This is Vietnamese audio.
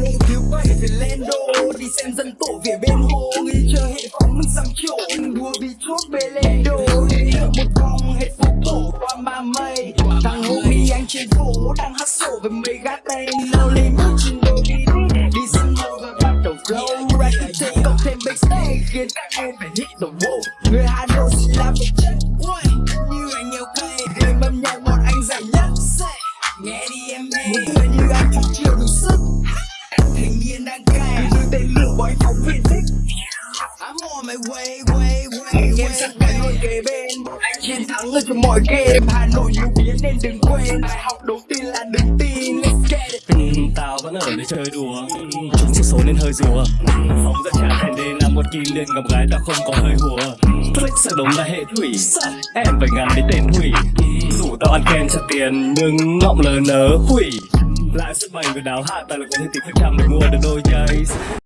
Nội thiếu quay về lên đô Đi xem dân tổ về bên hồ Nghĩ chờ hệ phóng mình sắm chỗ đua vì chốt bê lên đô. Đi một vòng hết phố cổ qua ba mây. Thằng homie anh trên phố, đang hát sổ với mấy gác tay. Lao lên bước trên đôi đi. Đi xem hồ và bắt đầu flow Reputation cộng thêm backstage, Khiến các em phải hit the wall Người Hà Nội xin làm một chất Như anh nhiều cây Game âm nhạc bọn anh giải nhất Nghe đi em nghe. Muốn người như anh chút chưa đủ sức. Thành niên đang cày Như tên lửa bói phóng viên thích I'm on my way, way, way Anh em sắp phải luôn kề bên Anh chiến thắng ở trong mọi game. Hà Nội nhiều biến nên đừng quên Bài học đầu tiên là đừng tin Let's get it. Ừ, Tao vẫn ở để chơi đùa. Chúng chỉ số nên hơi rùa. Phóng ra trả thành đê là một kim nên gặp gái tao không có hơi hùa. Click sẽ đúng là hệ thủy. Em phải ngắn đến tên hủy. Đủ tao ăn ken cho tiền Nhưng ngọng lờ nớ hủy lại sức mạnh của đào hạ ta là có thể tìm khách hàng để mua được đôi giày.